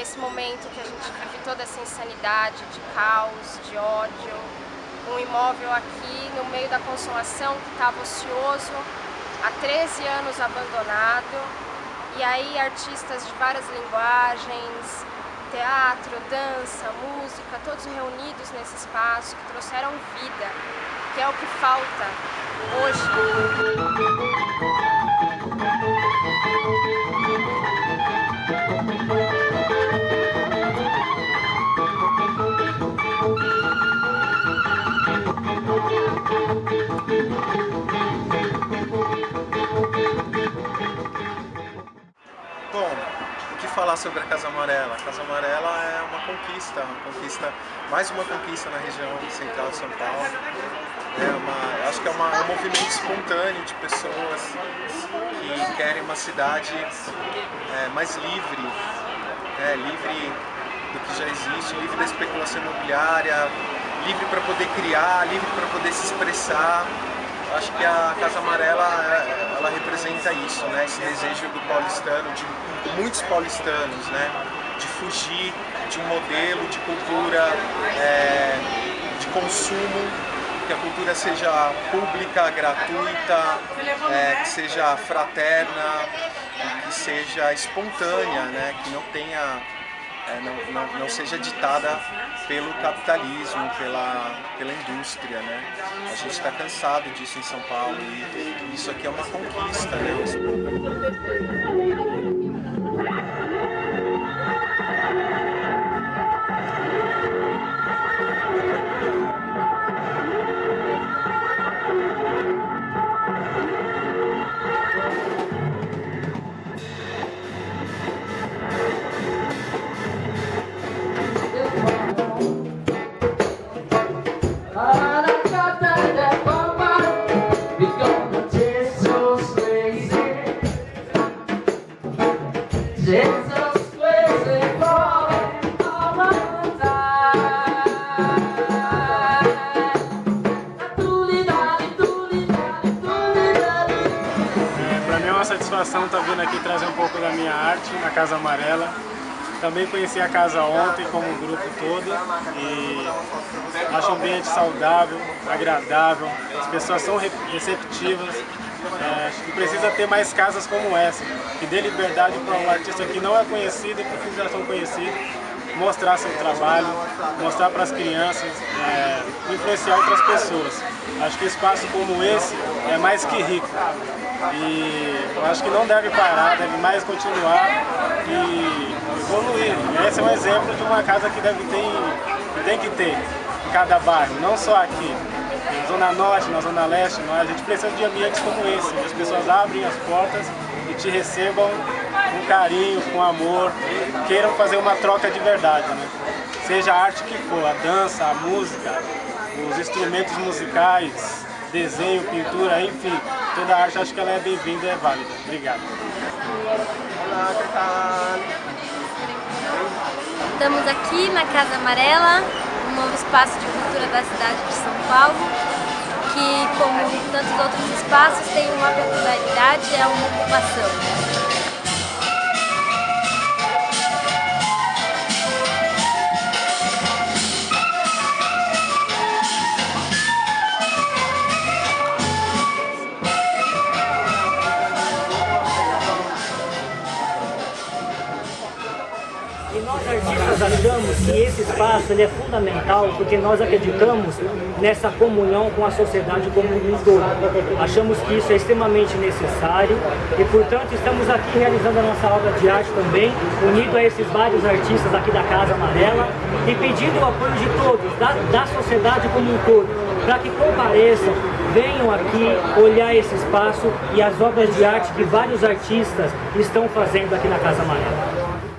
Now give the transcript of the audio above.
nesse momento que a gente vive toda essa insanidade de caos, de ódio, um imóvel aqui no meio da consumação que estava ocioso, há 13 anos abandonado, e aí artistas de várias linguagens, teatro, dança, música, todos reunidos nesse espaço que trouxeram vida, que é o que falta falar sobre a Casa Amarela. A Casa Amarela é uma conquista, uma conquista, mais uma conquista na região central de São Paulo. É uma, acho que é, uma, é um movimento espontâneo de pessoas que querem uma cidade é, mais livre, é, livre do que já existe, livre da especulação imobiliária, livre para poder criar, livre para poder se expressar. Acho que a Casa Amarela ela representa isso, né? esse desejo do paulistano, de muitos paulistanos, né? de fugir de um modelo de cultura é, de consumo, que a cultura seja pública, gratuita, é, que seja fraterna, que seja espontânea, né? que não tenha é, não, não, não, seja ditada pelo capitalismo, pela, pela indústria. Né? A gente está cansado disso em São Paulo e isso aqui é uma conquista. Né? Satisfação estar tá vindo aqui trazer um pouco da minha arte na Casa Amarela. Também conheci a casa ontem como um grupo todo e acho o ambiente saudável, agradável, as pessoas são receptivas. É, acho que precisa ter mais casas como essa, que dê liberdade para um artista que não é conhecido e para os que já são conhecidos mostrar seu trabalho, mostrar para as crianças, é, influenciar outras pessoas. Acho que espaço como esse é mais que rico. E eu acho que não deve parar, deve mais continuar e evoluir. Esse é um exemplo de uma casa que deve ter, que tem que ter em cada bairro, não só aqui. Na Zona Norte, na Zona Leste, a gente precisa de ambientes como esse, onde as pessoas abrem as portas e te recebam com carinho, com amor, queiram fazer uma troca de verdade. Né? Seja a arte que for, a dança, a música, os instrumentos musicais, desenho, pintura, enfim, toda arte acho que ela é bem-vinda e é válida. Obrigado. Estamos aqui na Casa Amarela, um novo espaço de cultura da cidade de São Paulo, que, como tantos outros espaços, tem uma peculiaridade, é uma ocupação. Nós achamos que esse espaço ele é fundamental porque nós acreditamos nessa comunhão com a sociedade como um todo. Achamos que isso é extremamente necessário e, portanto, estamos aqui realizando a nossa obra de arte também, unido a esses vários artistas aqui da Casa Amarela e pedindo o apoio de todos, da, da sociedade como um todo, para que compareçam, venham aqui olhar esse espaço e as obras de arte que vários artistas estão fazendo aqui na Casa Amarela.